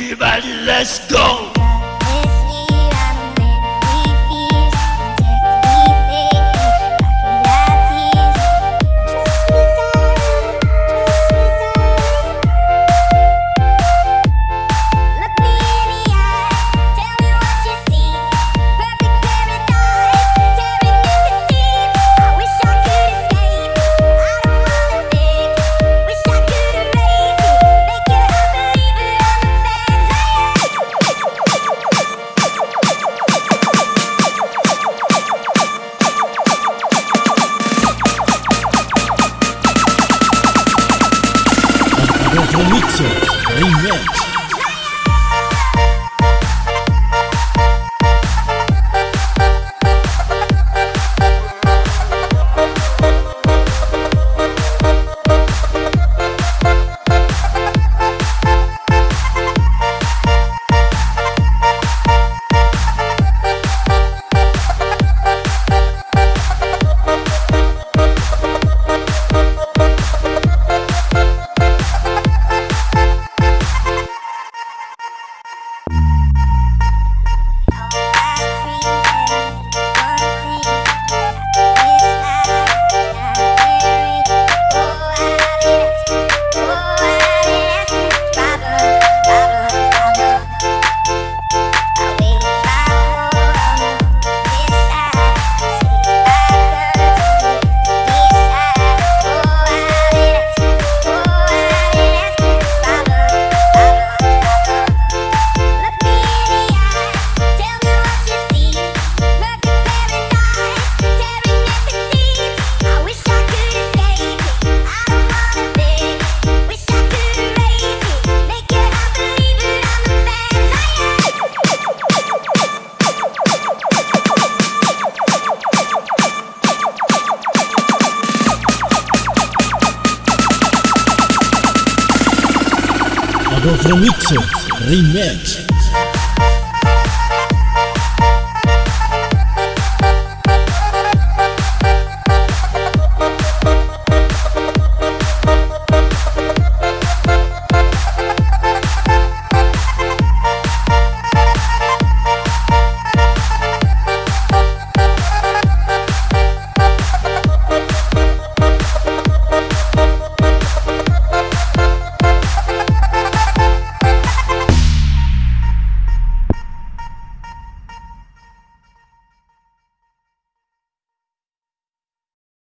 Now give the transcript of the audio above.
Everybody, let's go! Remixer Remix Remixer Remix